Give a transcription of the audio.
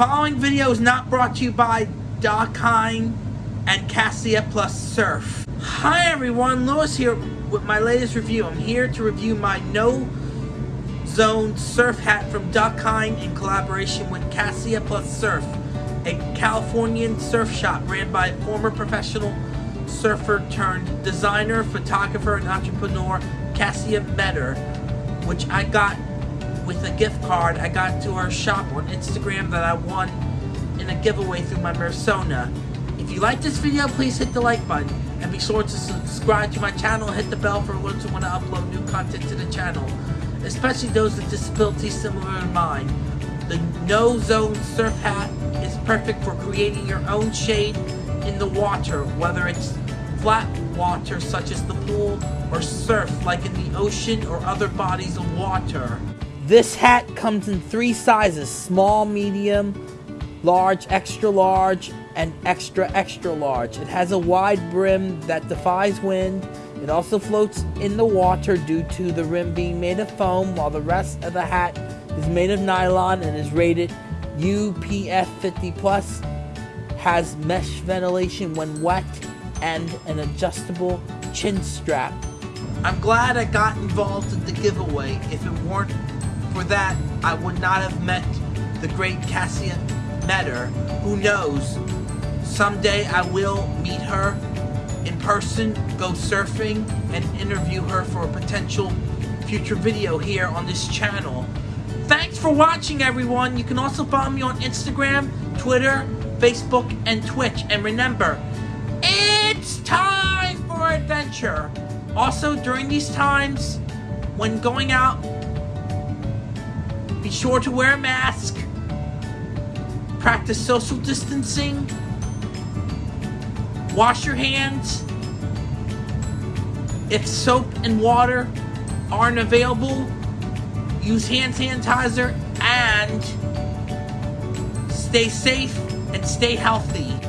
following video is not brought to you by Dakine and Kassia Plus Surf. Hi everyone, Lewis here with my latest review. I'm here to review my No Zone surf hat from Dakine in collaboration with Kassia Plus Surf, a Californian surf shop ran by former professional surfer turned designer, photographer, and entrepreneur, Kassia Meador, which I got with a gift card I got to her shop on Instagram that I won in a giveaway through my Mersona. If you like this video, please hit the like button. And be sure to subscribe to my channel hit the bell for alerts when I upload new content to the channel. Especially those with disabilities similar to mine. The No Zone Surf Hat is perfect for creating your own shade in the water, whether it's flat water such as the pool or surf like in the ocean or other bodies of water. This hat comes in three sizes, small, medium, large, extra large, and extra extra large. It has a wide brim that defies wind. It also floats in the water due to the rim being made of foam, while the rest of the hat is made of nylon and is rated UPF 50 plus. Has mesh ventilation when wet and an adjustable chin strap. I'm glad I got involved in the giveaway. If it weren't for that, I would not have met the great Kassia Meador. Who knows? Someday I will meet her in person, go surfing, and interview her for a potential future video here on this channel. Thanks for watching, everyone. You can also follow me on Instagram, Twitter, Facebook, and Twitch. And remember, it's time for adventure. Also, during these times, when going out, sure to wear a mask, practice social distancing, wash your hands. If soap and water aren't available, use hand sanitizer and stay safe and stay healthy.